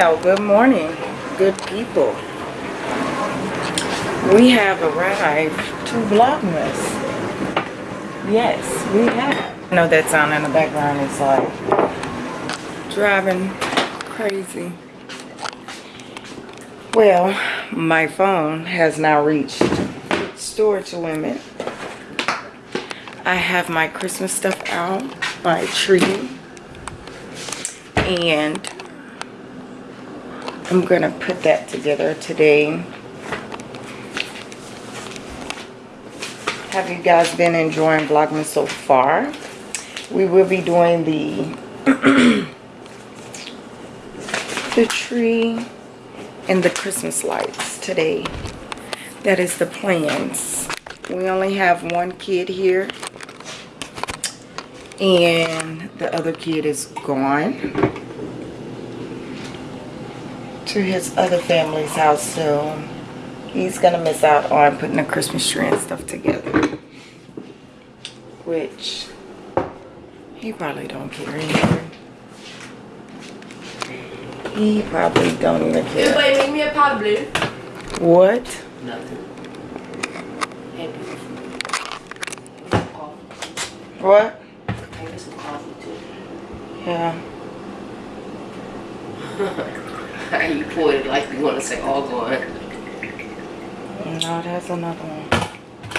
Well, good morning, good people. We have arrived to Vlogmas. Yes, we have. I know that sound in the background is like driving crazy. Well, my phone has now reached storage limit. I have my Christmas stuff out, my tree, and I'm gonna put that together today. Have you guys been enjoying Vlogmas so far? We will be doing the the tree and the Christmas lights today. That is the plans. We only have one kid here and the other kid is gone to his other family's house soon. he's gonna miss out on putting a Christmas tree and stuff together which he probably don't care anymore he probably don't even care Everybody make me a pot of blue. what Nothing. Happy. What Maybe some coffee too. yeah you pointed like you want to say all going. no that's another one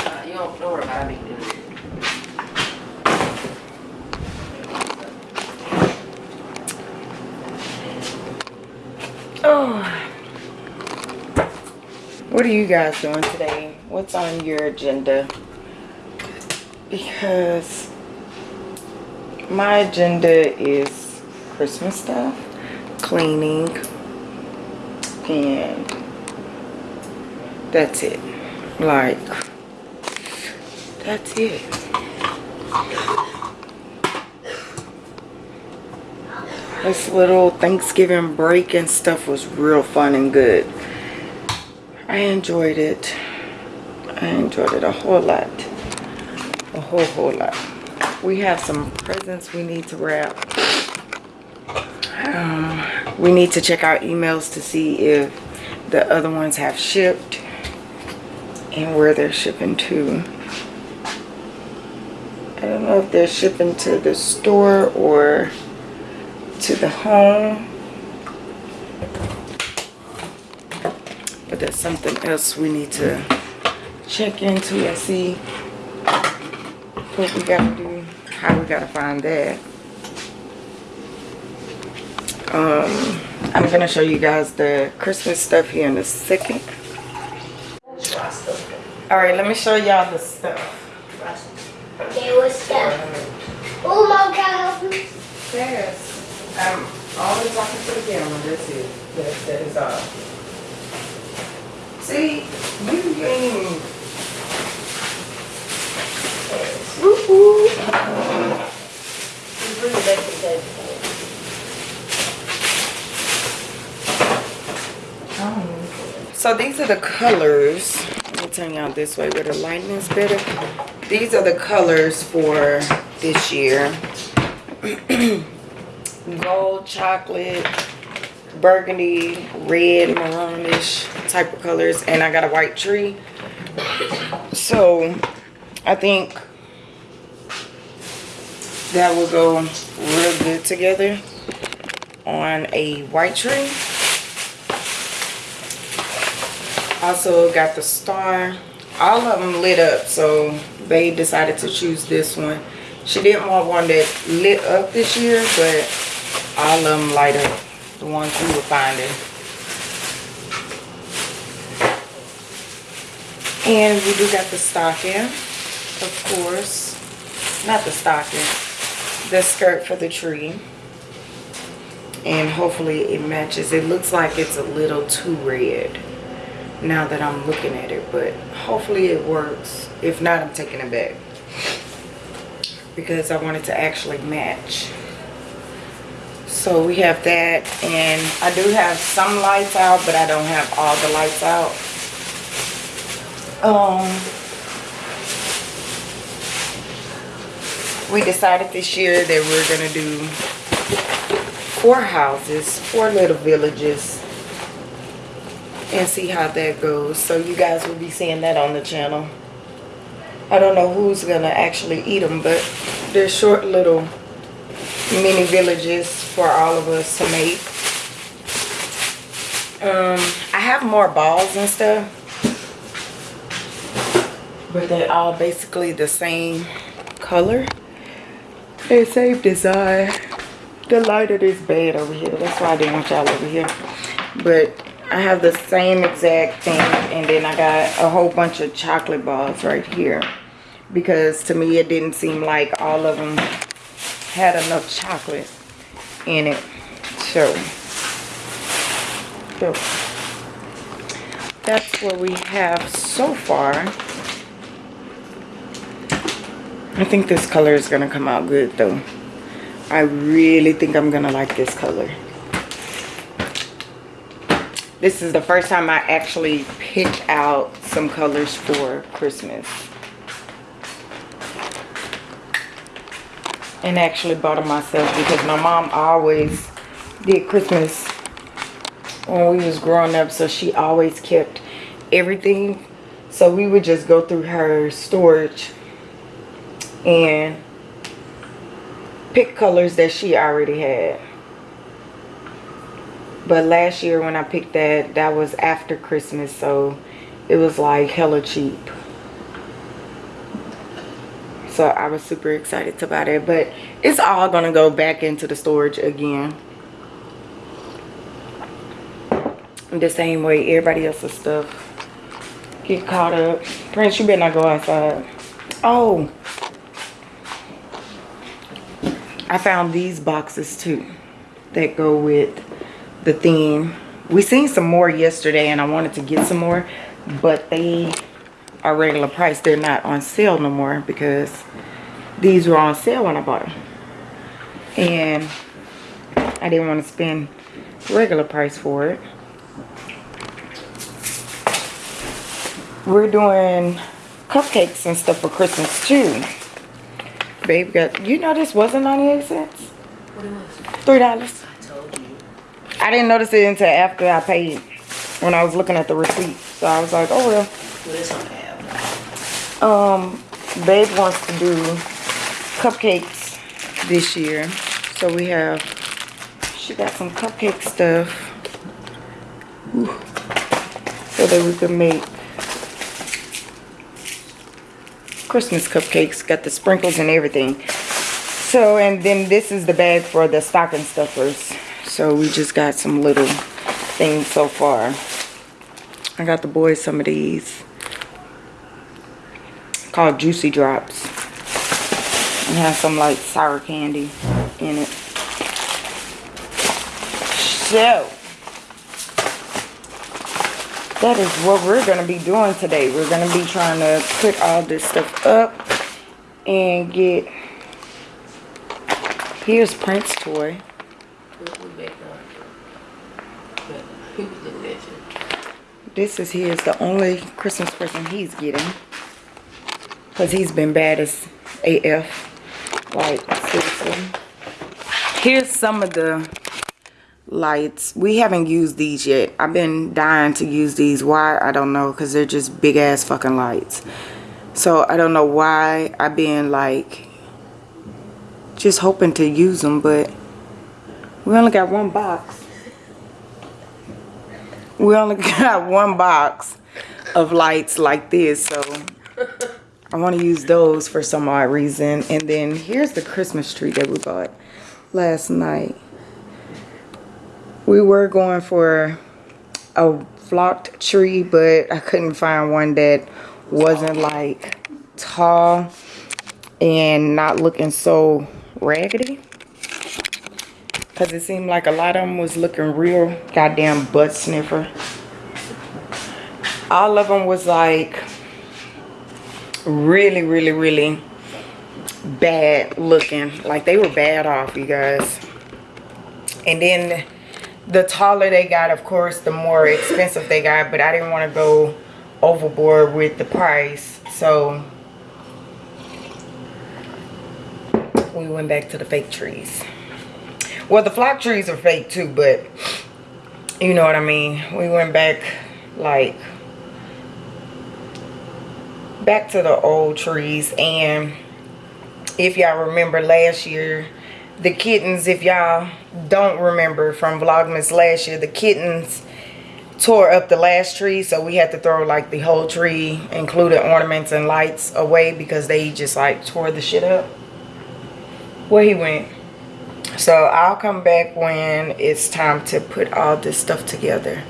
Uh, you don't, don't worry about it. It. Oh. What are you guys doing today? What's on your agenda? Because my agenda is Christmas stuff, cleaning, and that's it. Like, that's it. This little Thanksgiving break and stuff was real fun and good. I enjoyed it. I enjoyed it a whole lot. A whole, whole lot. We have some presents we need to wrap. We need to check our emails to see if the other ones have shipped and where they're shipping to. I don't know if they're shipping to the store or to the home. But that's something else we need to check into and see what we gotta do, how we gotta find that. Um, I'm gonna show you guys the Christmas stuff here in a second. Alright, let me show y'all the stuff. There was stuff. Oh, mom, can I help you? Yes. I'm always talking to the camera. That's it. That, that is all. See, you you ain't even. Woo-hoo. You bring it back to the table. So these are the colors. Let me turn y'all this way where the lighting is better. These are the colors for this year. Gold, chocolate, burgundy, red, maroonish type of colors. And I got a white tree. So I think that will go real good together on a white tree. Also got the star. All of them lit up, so they decided to choose this one. She didn't want one that lit up this year, but all of them light up. The ones we were finding. And we do got the stocking, of course. Not the stocking. The skirt for the tree. And hopefully it matches. It looks like it's a little too red now that I'm looking at it. But hopefully it works. If not, I'm taking it back. Because I want it to actually match. So we have that. And I do have some lights out, but I don't have all the lights out. Um, we decided this year that we're gonna do four houses, four little villages, and see how that goes. So you guys will be seeing that on the channel. I don't know who's gonna actually eat them, but they're short little mini villages for all of us to make. Um, I have more balls and stuff, but they're all basically the same color and same design. The lighter is bad over here. That's why I didn't want y'all over here. But I have the same exact thing, and then I got a whole bunch of chocolate balls right here. Because to me it didn't seem like all of them had enough chocolate in it. So, so that's what we have so far. I think this color is gonna come out good though. I really think I'm gonna like this color this is the first time I actually picked out some colors for Christmas. And actually bought them myself because my mom always did Christmas when we was growing up so she always kept everything. So we would just go through her storage and pick colors that she already had but last year when I picked that that was after Christmas so it was like hella cheap. So I was super excited to buy it but it's all gonna go back into the storage again. The same way everybody else's stuff. Get caught up. Prince you better not go outside. Oh. I found these boxes too that go with the theme we seen some more yesterday and I wanted to get some more but they are regular price. They're not on sale no more because these were on sale when I bought them and I didn't want to spend regular price for it. We're doing cupcakes and stuff for Christmas too. Babe got you know this wasn't 98 cents? What it was? three dollars. I told you. I didn't notice it until after I paid when I was looking at the receipt. So I was like oh well. What is on the um babe wants to do cupcakes this year. So we have she got some cupcake stuff. Ooh. so that we can make christmas cupcakes got the sprinkles and everything. So and then this is the bag for the stocking stuffers so we just got some little things so far i got the boys some of these called Juicy Drops. And has some like sour candy in it. So, that is what we're going to be doing today. We're going to be trying to put all this stuff up and get, here's Prince toy. But he was at. This is his, the only Christmas present he's getting. Because he's been bad as AF. Like, seriously. Here's some of the lights. We haven't used these yet. I've been dying to use these. Why? I don't know. Because they're just big ass fucking lights. So, I don't know why I've been like, just hoping to use them. But we only got one box. We only got one box of lights like this. So, I want to use those for some odd reason. And then here's the Christmas tree that we bought last night. We were going for a flocked tree, but I couldn't find one that wasn't like tall and not looking so raggedy. Because it seemed like a lot of them was looking real goddamn butt sniffer. All of them was like really really really bad looking. Like they were bad off you guys. And then the taller they got of course the more expensive they got but i didn't want to go overboard with the price. So we went back to the fake trees Well, the flock trees are fake too, but you know what I mean. We went back like back to the old trees and if y'all remember last year the kittens if y'all don't remember from vlogmas last year the kittens tore up the last tree so we had to throw like the whole tree including ornaments and lights away because they just like tore the shit up where he went so i'll come back when it's time to put all this stuff together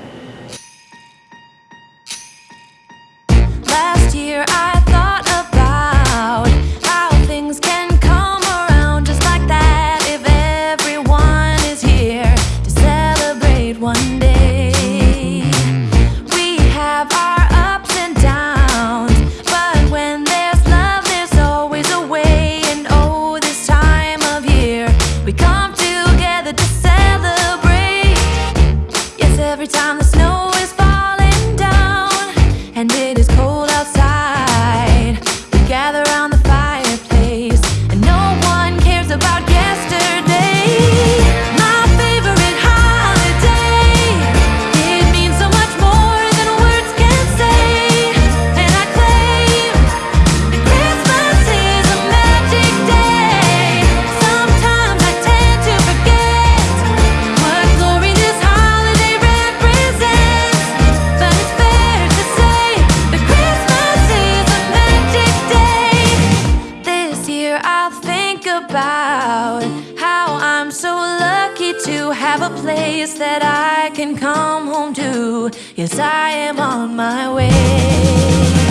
place that I can come home to. Yes, I am on my way.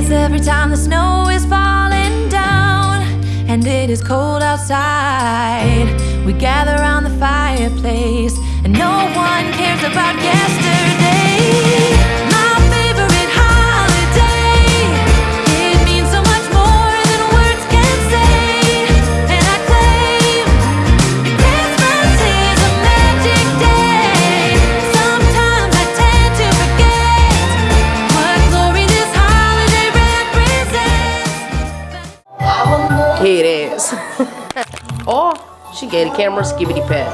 Yes, every time the snow is falling down and it is cold outside, we gather around the fireplace and no one cares about yesterday. The camera skibbity pat.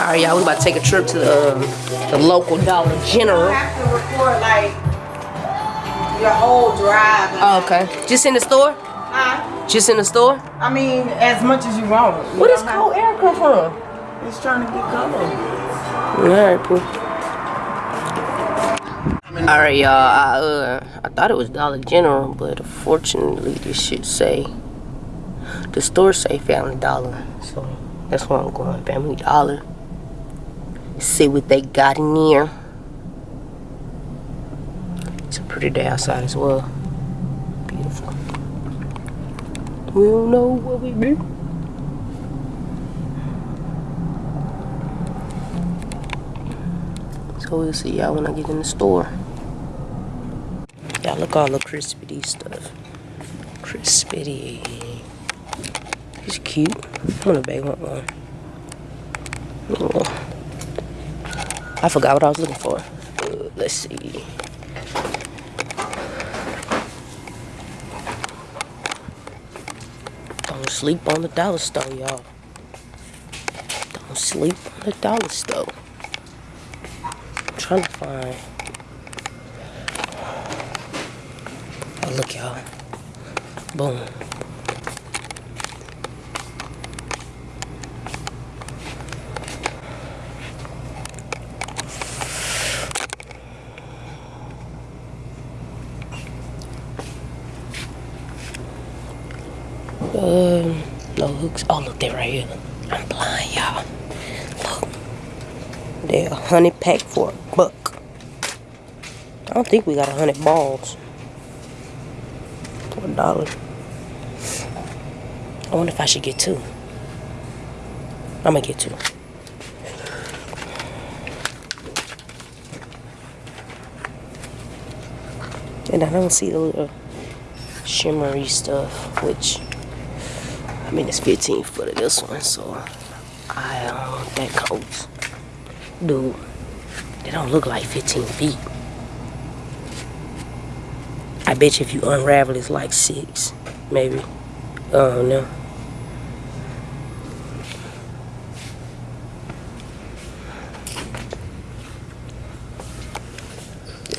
Alright, y'all, we about to take a trip to the, um, the local Dollar General. You have to record like your whole drive Oh, okay. Just in the store? Huh? Just in the store? I mean, as much as you want. You does don't cold air come from? It's trying to get cold. Alright, cool. Alright, y'all. I, uh, I thought it was Dollar General, but unfortunately, this should say the store say Family Dollar. So that's where I'm going. Family Dollar. See what they got in here. It's a pretty day outside as well. Beautiful. We don't know what we do. So we'll see y'all when I get in the store. Y'all look all the crispity stuff. Crispity. It's cute. I'm gonna bake one one. Oh. I forgot what I was looking for. Uh, let's see. Don't sleep on the dollar store, y'all. Don't sleep on the dollar store. I'm trying to find. Oh, look, y'all. Boom. Um, no hooks. Oh, look, they're right here. I'm blind, y'all. Look. They're a hundred pack for a buck. I don't think we got a hundred balls. For a dollar. I wonder if I should get two. I'm gonna get two. And I don't see the little shimmery stuff, which I mean it's 15 foot of this one, so I don't um that coats. Dude, they don't look like 15 feet. I bet you if you unravel it's like six, maybe. Oh no.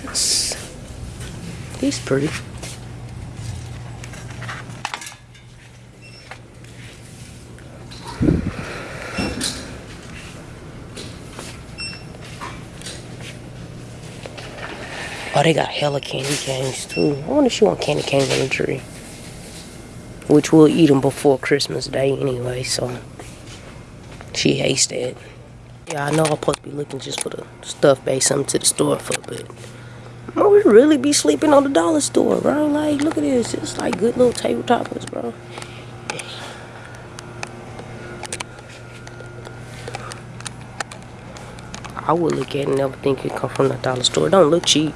Yes. He's pretty. Oh, they got hella candy canes too. I wonder if she want candy canes on the tree. Which we'll eat them before Christmas Day anyway, so she hates that. Yeah, I know I'm supposed to be looking just for the stuff base something to the store for, but oh, we really be sleeping on the dollar store, bro. Like, look at this. It's like good little table toppers, bro. I would look at it and never think it come from the dollar store. It don't look cheap.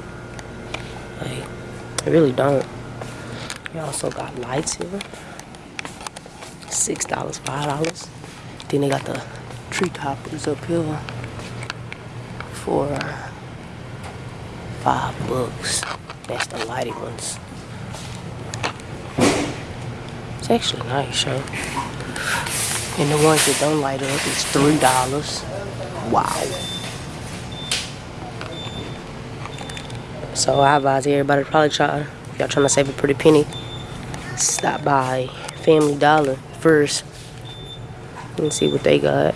It really don't. We also got lights here. Six dollars, five dollars. Then they got the tree toppers up here for five bucks. That's the lighted ones. It's actually nice, yo. And the ones that don't light up is three dollars. Wow. So I advise everybody to probably try, if y'all trying to save a pretty penny, stop by Family Dollar first and see what they got.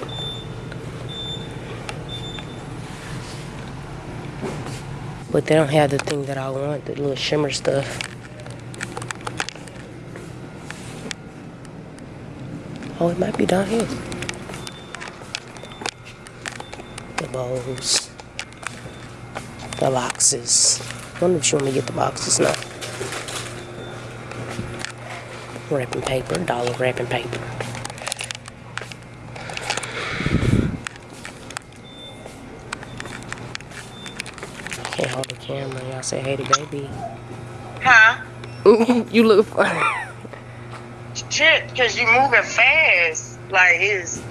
But they don't have the thing that I want, the little shimmer stuff. Oh, it might be down here. The bowls. The boxes. I wonder if you want me to get the boxes now. Wrapping paper, dollar wrapping paper. Can't hold the camera. Y'all say hey to baby. Huh? Ooh, you look funny. Shit, because you moving fast. Like, it's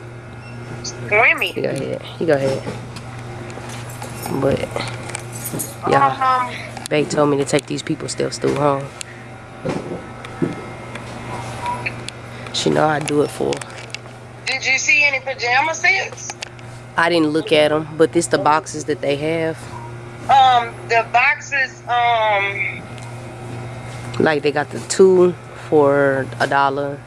squimmy. You go ahead. You go ahead. But yeah, Um, Bay told me to take these people still still home. She know I do it for. did you see any pajama sets? I didn't look at them, but this the boxes that they have. Um, the boxes, um, Like they got the two for a dollar.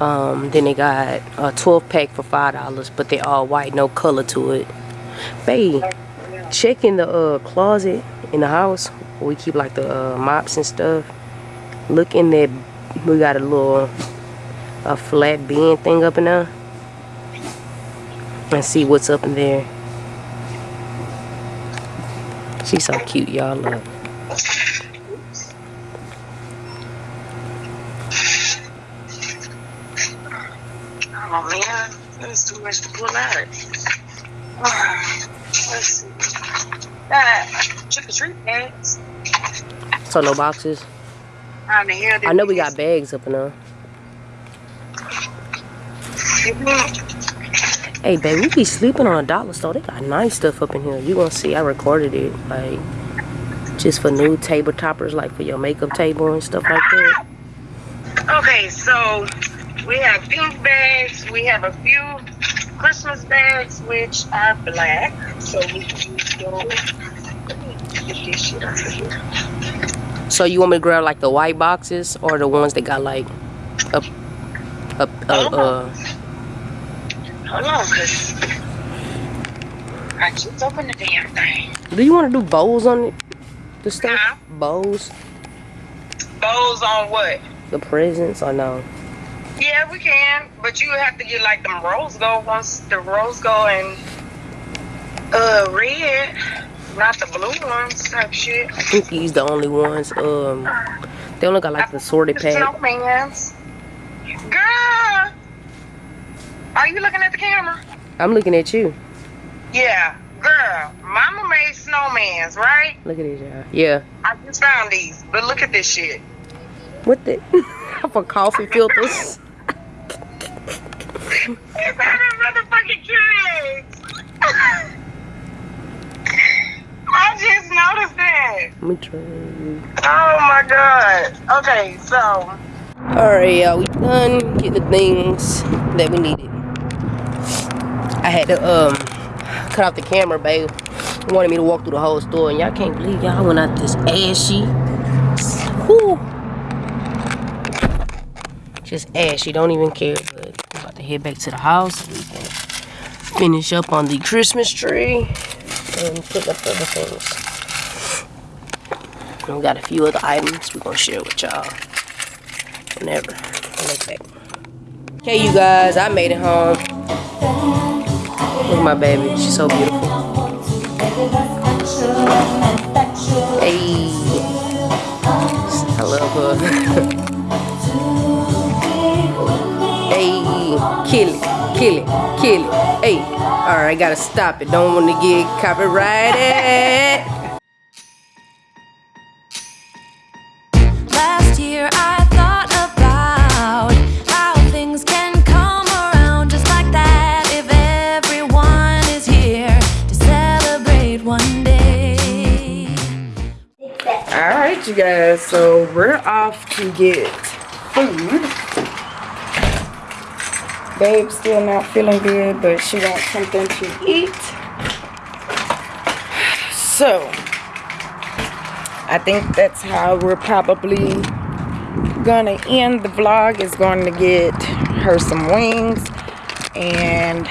Um, then they got a 12 pack for five dollars, but they all white, no color to it. Babe, check in the uh, closet in the house we keep like the uh, mops and stuff. Look in there. We got a little a flat bin thing up in there, and see what's up in there. She's so cute, y'all. Look. oh man, that's too much to pull out. Uh, let's see. That trick or treat bags. So no boxes. How the hell did I know we got bags up in there. Mhm. Hey, babe, we be sleeping on a dollar store. They got nice stuff up in here. You gonna see? I recorded it, like just for new table toppers, like for your makeup table and stuff like that. Okay, so we have pink bags. We have a few Christmas bags, which are black. So we can use those. Let me get this shit out of here. So you want me to grab like the white boxes or the ones that got like a a a uh? Hold on, cause I just opened the damn thing. Do you want to do bows on it? The stuff Huh? bows, Bows on what? the presents or no? Yeah, we can, but you have to get like them rose gold ones, the rose gold and uh red, not the blue ones type shit. I think these the only ones. Um, they only got like the sorted pack. Snowmans. Girl, are you looking at the camera? I'm looking at you. Yeah, girl. Mama made snowmans, right? Look at these, y'all. Yeah. I just found these, but look at this shit. What the? For coffee filters. It's of motherfucking kids. I just noticed that. Let me try. Oh my god. Okay, so Alright, y'all. We done getting the things that we needed. I had to um cut off the camera, babe. He wanted me to walk through the whole store, and y'all can't believe y'all went out this ashy. Whew. Just ashy. Don't even care. But I'm about to head back to the house. We can finish up on the Christmas tree and put up other things. And we got a few other items we're gonna share with y'all whenever. Okay, you guys, I made it home. Look at my baby, she's so beautiful. Hey, I love her. hey, kill it, kill it, kill it. Hey, all right, gotta stop it. Don't want to get copyrighted. Last year I thought about how things can come around just like that if everyone is here to celebrate one day. all right, you guys. So we're off to get food. Babe's still not feeling good, but she wants something to eat. So I think that's how we're probably gonna end the vlog. Is going to get her some wings and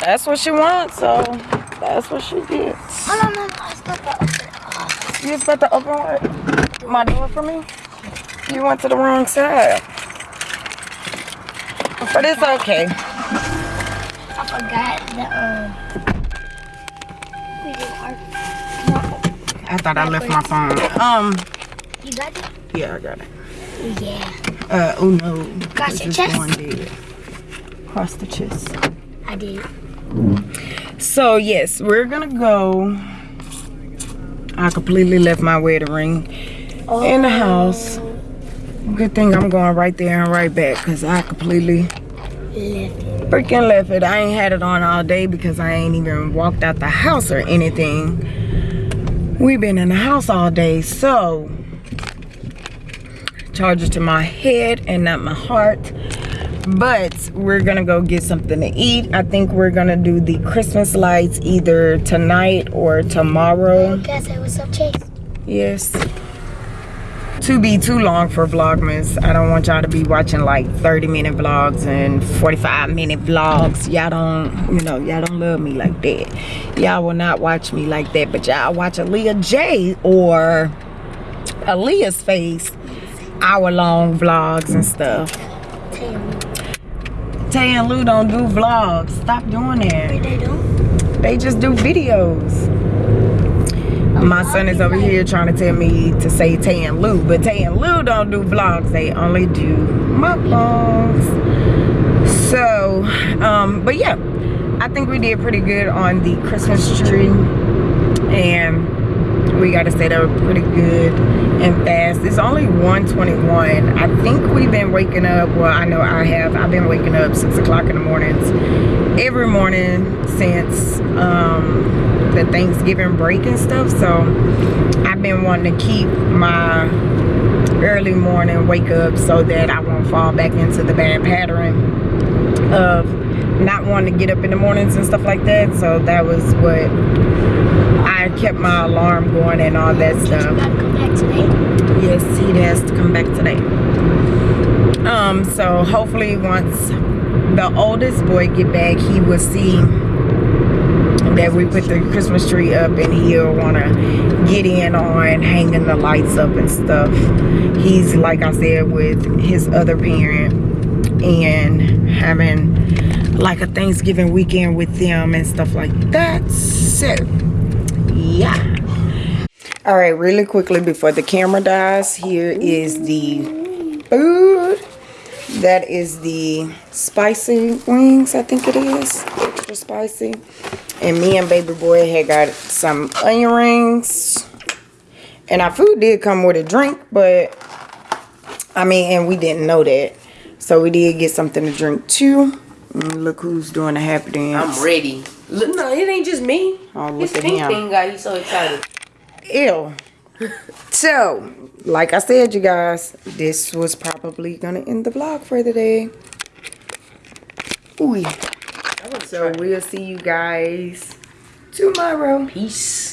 that's what she wants. So that's what she gets. You about to open my door for me? You went to the wrong side. But it's okay. I forgot the um. we did our- I thought I left my phone. Um, You got it? yeah, I got it. Yeah. Uh, oh no. Got This your chest? one dead. Across the chest. I did. So yes, we're gonna go. I completely left my wedding ring in the house. Good thing I'm going right there and right back because I completely Left. freaking left it. I ain't had it on all day because I ain't even walked out the house or anything. We've been in the house all day, so charges to my head and not my heart. But we're gonna go get something to eat. I think we're gonna do the Christmas lights either tonight or tomorrow. I say what's up, Chase? Yes. To be too long for Vlogmas. I don't want y'all to be watching like 30 minute vlogs and 45 minute vlogs. Y'all don't, you know, y'all don't love me like that. Y'all will not watch me like that. But y'all watch Aaliyah J or Aaliyah's face hour long vlogs and stuff. Tay and Lou don't do vlogs. Stop doing that. They do. They just do videos. My son is over here trying to tell me to say Tay and Lou, but Tay and Lou don't do vlogs. They only do mukbangs. So, um, but yeah, I think we did pretty good on the Christmas tree, and we got to say up pretty good and fast It's only 121. I think we've been waking up. Well, I know I have. I've been waking up 6 o'clock in the mornings every morning since um, the Thanksgiving break and stuff. So I've been wanting to keep my early morning wake up so that I won't fall back into the bad pattern of not wanting to get up in the mornings and stuff like that. So that was what I kept my alarm going and all that stuff. Come back today. Yes, he has to come back today. Um, so hopefully once the oldest boy get back, he will see that we put the Christmas tree up and he'll wanna get in on hanging the lights up and stuff. He's like I said with his other parent and having like a Thanksgiving weekend with them and stuff like that. So yeah. All right, really quickly before the camera dies, here is the food. That is the spicy wings, I think it is. Extra spicy. And me and baby boy had got some onion rings. And our food did come with a drink, but I mean, and we didn't know that. So we did get something to drink too. And look who's doing the happy dance. I'm ready. Look, no, it ain't just me. Oh, look This at pink him. thing guy, he's so excited. Ew. So, like I said, you guys, this was probably gonna end the vlog for the day. Ooh. So we'll see you guys tomorrow. Peace.